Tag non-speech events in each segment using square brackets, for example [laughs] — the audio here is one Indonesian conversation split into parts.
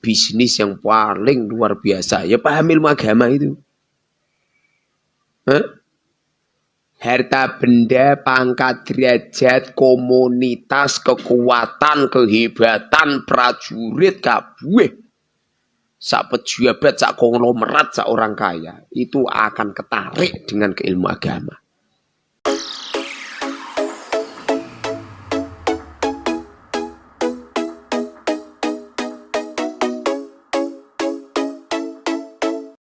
bisnis yang paling luar biasa. Ya paham ilmu agama itu. Hah? Harta benda, pangkat derajat, komunitas, kekuatan, kehebatan, prajurit, kabeh. Sak pejabat, sak konglomerat, sak orang kaya. Itu akan ketarik dengan keilmu agama.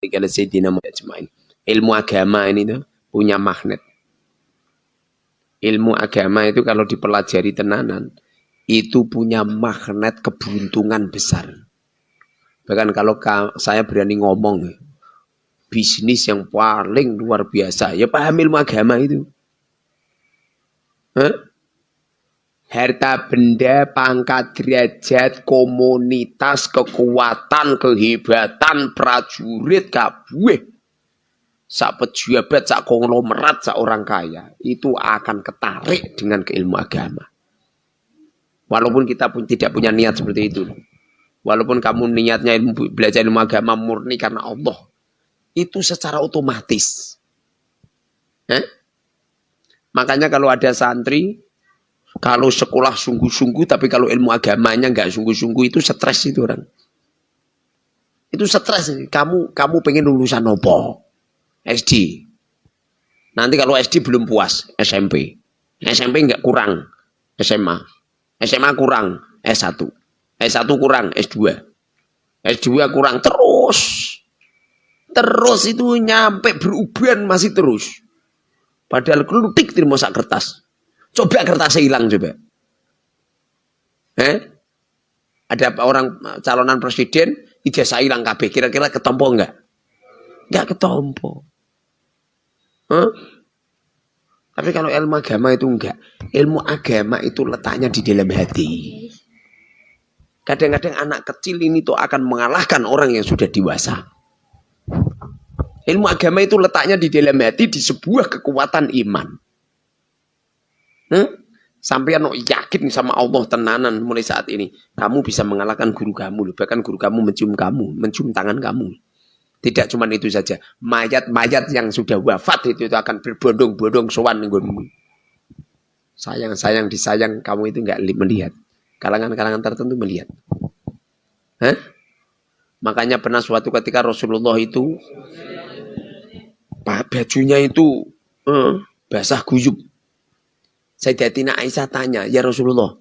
Kalau Sayyidina Muhammad Ilmu agama ini tuh punya magnet ilmu agama itu kalau dipelajari tenanan itu punya magnet keberuntungan besar. Bahkan kalau saya berani ngomong bisnis yang paling luar biasa ya paham ilmu agama itu. Hah? Harta benda, pangkat derajat, komunitas, kekuatan, kehebatan, prajurit, kabeh sak pejabat, sak konglomerat, sak orang kaya itu akan ketarik dengan keilmu agama. Walaupun kita pun tidak punya niat seperti itu. Walaupun kamu niatnya ilmu, belajar ilmu agama murni karena Allah. Itu secara otomatis. Eh? Makanya kalau ada santri, kalau sekolah sungguh-sungguh, tapi kalau ilmu agamanya nggak sungguh-sungguh, itu stres itu orang. Itu stres. Kamu kamu pengen lulusan apa? SD. Nanti kalau SD belum puas, SMP. SMP enggak kurang, SMA. SMA kurang, S1. S1 kurang, S2. S2 kurang, terus. Terus itu nyampe beruban masih terus. Padahal kelutik terima sak kertas. Coba kertasnya hilang coba. Eh? Ada orang calonan presiden, ijazah hilang KB. Kira-kira ketompo enggak? Enggak ketompo. Huh? Tapi kalau ilmu agama itu enggak. Ilmu agama itu letaknya di dalam hati. Kadang-kadang anak kecil ini tuh akan mengalahkan orang yang sudah dewasa. Ilmu agama itu letaknya di dalam hati di sebuah kekuatan iman. Hmm? Sampai no yakin sama Allah tenanan mulai saat ini. Kamu bisa mengalahkan guru kamu. Bahkan guru kamu mencium kamu. Mencium tangan kamu. Tidak cuma itu saja. Mayat-mayat yang sudah wafat itu, itu akan berbondong-bondong nggonmu. Sayang-sayang disayang kamu itu enggak melihat. Kalangan-kalangan tertentu melihat. Hah? Makanya pernah suatu ketika Rasulullah itu bajunya itu eh, basah guyub. Sayyidatina Aisyah tanya, "Ya Rasulullah,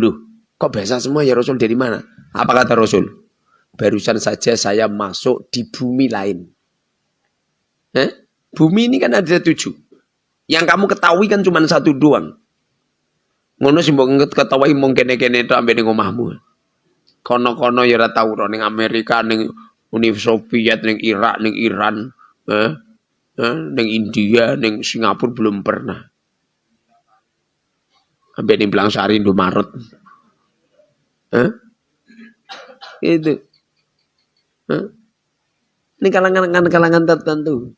loh, kok basah semua ya Rasul dari mana?" Apa kata Rasul? Barusan saja saya masuk di bumi lain. Eh? Bumi ini kan ada tujuh. Yang kamu ketahui kan cuma satu doang. Ngono sih mbok ketahui mung kene-kene itu ambek ning omahmu. Kono-kono ya ora tau ning Amerika, ning Uni Soviet, ning Irak, ning Iran, eh? Eh? India, ning Singapura belum pernah. Ambek ning Blangsari Indomaret. Eh? Itu. Ini kalangan-kalangan tertentu.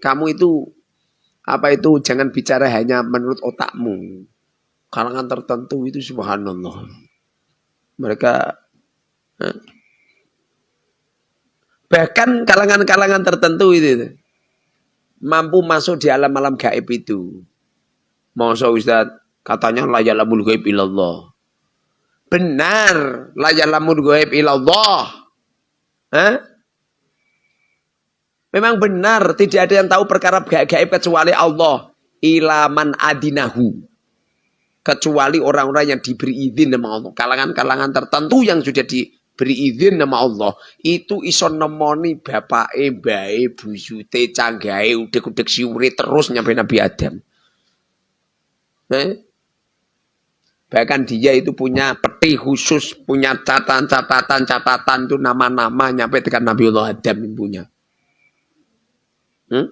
Kamu itu apa itu jangan bicara hanya menurut otakmu. Kalangan tertentu itu subhanallah. Mereka bahkan kalangan-kalangan tertentu itu mampu masuk di alam-alam gaib itu. Masa Ustaz katanya la yalamul gaib ilallah. Benar, la yalamul gaib ilallah. Hah? Memang benar tidak ada yang tahu perkara gaib kecuali Allah. Ilaman adinahu. Kecuali orang-orang yang diberi izin nama Allah. Kalangan-kalangan tertentu yang sudah diberi izin nama Allah. Itu iso nemoni bapak bae, buyute, canggahe, udek-udek siuri terus nyampe Nabi Adam. Eh? Bahkan dia itu punya peti khusus, punya catatan-catatan-catatan itu nama-nama nyampe dengan Nabiullah Adam punya. Hmm?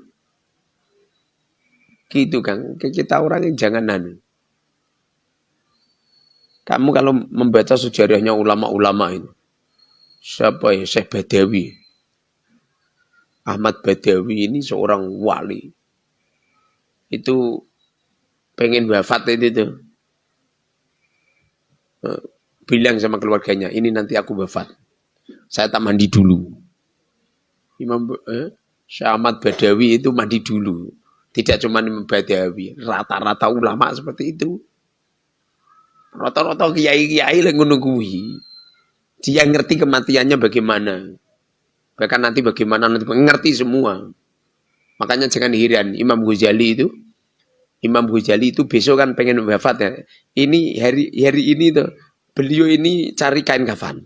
Gitu kan, kita orang yang jangan nanu. Kamu kalau membaca sejarahnya ulama-ulama ini, siapa ya Syekh Badawi, Ahmad Badawi ini seorang wali. Itu pengen wafat itu tuh bilang sama keluarganya, ini nanti aku wafat. Saya tak mandi dulu. Imam eh, Syahmat Badawi itu mandi dulu. Tidak cuma Imam Badawi, rata-rata ulama seperti itu. Rata-rata kiai-kiai yang menunggui. Dia ngerti kematiannya bagaimana. Bahkan nanti bagaimana nanti mengerti semua. Makanya jangan heran Imam Ghazali itu Imam Ghazali itu besok kan pengen wafat ya. Ini hari hari ini tuh beliau ini cari kain kafan.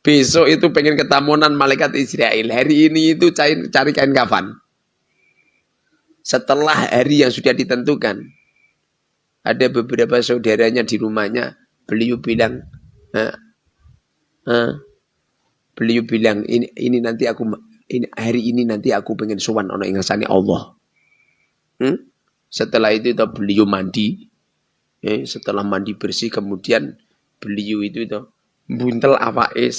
Besok itu pengen ketamunan malaikat Israel. Hari ini itu cari, cari kain kafan. Setelah hari yang sudah ditentukan, ada beberapa saudaranya di rumahnya, beliau bilang, beliau bilang ini ini nanti aku ini hari ini nanti aku pengen sowan ono ingasane Allah. Hmm? Setelah itu itu beliau mandi. Eh, setelah mandi bersih kemudian beliau itu itu buntel awake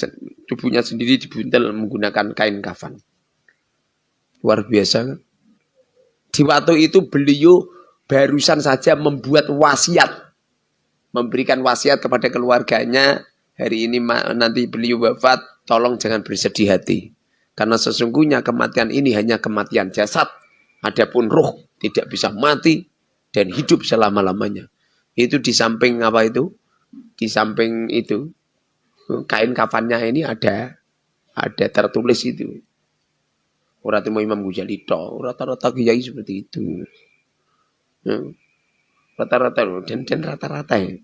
tubuhnya sendiri dibuntel menggunakan kain kafan. Luar biasa kan? Di waktu itu beliau barusan saja membuat wasiat. Memberikan wasiat kepada keluarganya. Hari ini nanti beliau wafat, tolong jangan bersedih hati. Karena sesungguhnya kematian ini hanya kematian jasad. Adapun roh tidak bisa mati dan hidup selama-lamanya. Itu di samping apa itu? Di samping itu kain kafannya ini ada ada tertulis itu. Orang temu Imam Ghazali toh, rata-rata kiai seperti itu. Ya. Rata-rata dan dan rata-rata ya.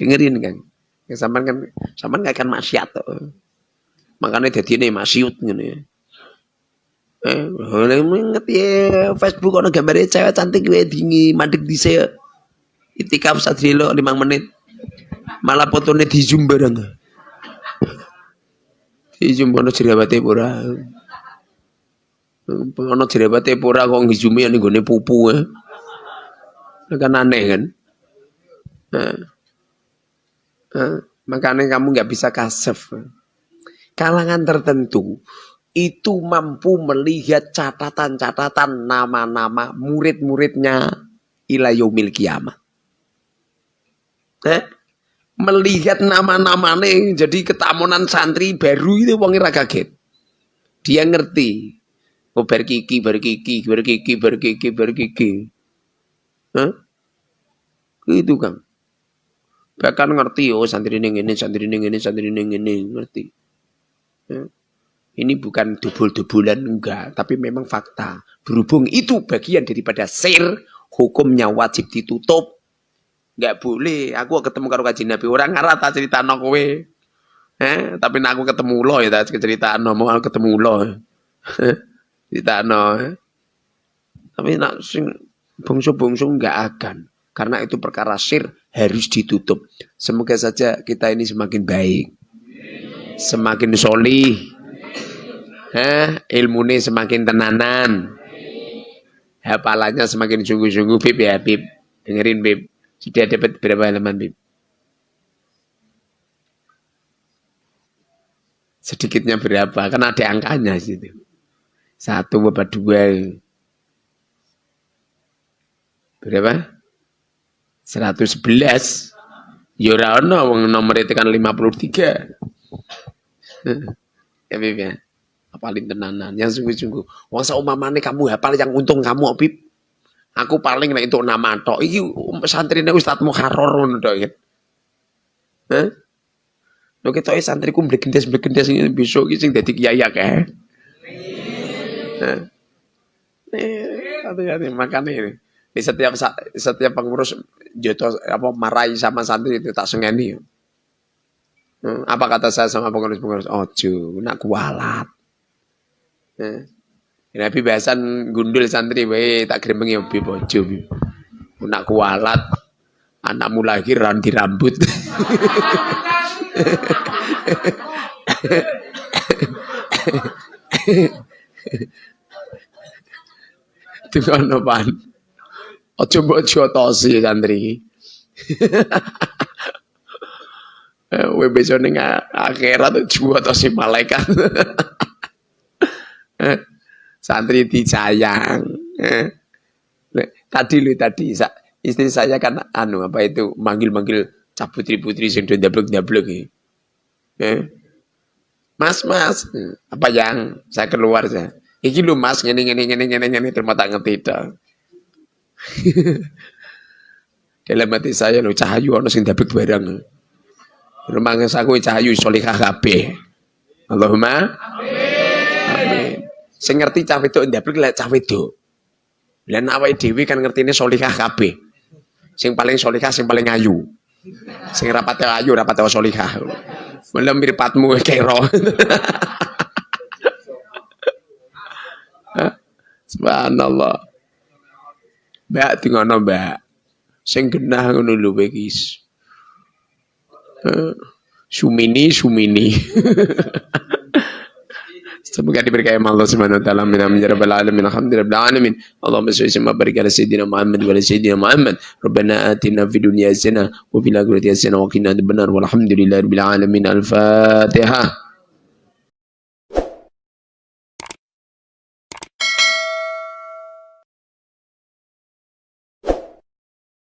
Dengerin kan. Sampean kan sampean gak akan maksiat. Makanya jadi ini maksiut ngene ya. Eh, ngerti ya Facebook ono gambarnya cewek cantik gue dingi mandek saya. Itikaf sadrilo 5 menit. Malah fotonya di zoom bareng. Di zoom ono jerawate pura. Ono jerawate pura kok zoom ning gone pupu ya. Kan aneh kan. Nah. Nah, makanya kamu nggak bisa kasef. Kalangan tertentu itu mampu melihat catatan-catatan nama-nama murid-muridnya ila yaumil kiamah. Eh? Melihat nama-nama jadi ketamunan santri baru itu wong ora kaget. Dia ngerti. Oh berkiki, berkiki, berkiki, berkiki, berkiki. Hah? Itu kan. Bahkan ngerti oh santri ini ini, santri ini ini, santri ini ini, ngerti. Hah? Ini bukan dubul-dubulan enggak, tapi memang fakta. Berhubung itu bagian daripada sir, hukumnya wajib ditutup. Enggak boleh. Aku ketemu karo kaji Nabi orang ngarah tak cerita no kowe. Eh, tapi aku ketemu lo ya tak cerita no mau ketemu lo. [laughs] cerita no. Eh. Tapi nak sing bungsu-bungsu enggak akan. Karena itu perkara sir harus ditutup. Semoga saja kita ini semakin baik. Semakin solih eh, ilmunya semakin tenanan. Hafalannya semakin sungguh-sungguh Bib. Ya Bib. Dengerin Bib. Sudah dapat berapa halaman Bib? Sedikitnya berapa? Kan ada angkanya situ. Satu apa dua? Berapa? 111 ya nomor itu kan 53 ya Bib ya paling tenanan yang sungguh-sungguh wong saumamane kamu hafal yang untung kamu Bib aku paling nek untuk nama tok iki santrine Ustaz Muharrar ngono tok ya Hah? Lho ketoke santriku mblegendes-mblegendes besok iki sing dadi kiai akeh. Hah? hati-hati makanya ini. Di setiap setiap pengurus joto apa marahi sama santri itu tak sengeni. Apa kata saya sama pengurus-pengurus? Ojo, nak kualat. Eh. Nabi bahasan gundul santri wae tak gremengi obi bojo. Nak kualat anakmu lahir di rambut. [laughs] Dengan apaan? Ojo bojo tosi santri. [laughs] Webe besok ning akhirat jual tosi [laughs] malaikat. santri disayang. Tadi lu tadi istri saya kan anu apa itu manggil-manggil cah putri-putri sing ndablek-ndablek. Eh. Mas, Mas, apa yang saya keluar saya. Iki lu Mas ngene ngene ngene ngene ngene terima tak ngerti. [laughs] Dalam hati saya lo cahayu ono sing ndablek barang. Rumangnya saku cahayu solihah kabeh. Allahumma. Sing ngerti cah wedok ndablek lek cah wedok. Lah awake dhewe kan ngertine solihah kabeh. Sing paling solihah sing paling ayu. Sing rapate ayu rapate solihah. Mula miripatmu kero. [laughs] Subhanallah. Mbak tingono mbak. Sing genah ngono lho wis. Sumini sumini. [laughs] Semoga diberkahi Allah Subhanahu wa taala. Min amin. Ya rabbal alamin. Alhamdulillahi alamin. Allahumma shalli wa barik ala sayyidina Muhammad wa ala sayyidina Muhammad. Rabbana atina fid dunya hasanah wa fil akhirati hasanah wa qina adzabannar walhamdulillahi rabbil alamin. Al-fatihah